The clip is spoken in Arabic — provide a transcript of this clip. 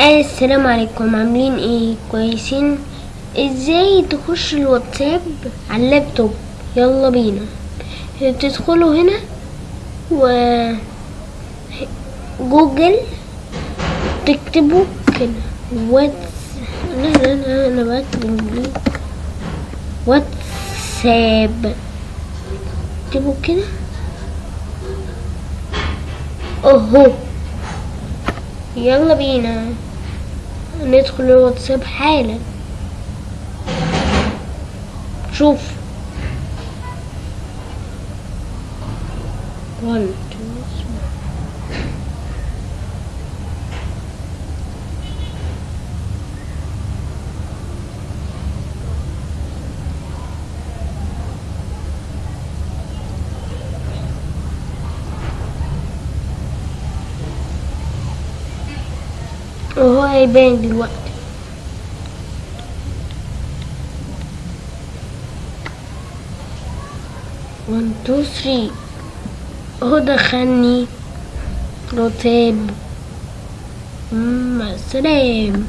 السلام عليكم. عاملين إيه؟ كويسين؟ إزاي تخش الواتساب على اللابتوب؟ يلا بينا. تدخلوا هنا و جوجل تكتبوا كده. واتس لا لا لا أنا بكتب واتساب اكتبوا كده. اهو يلا بينا. ندخل الواتساب حالا. شوف. One two three. هيبان دلوقتي. One two three. أهو دخلني. رتاب. مع السلام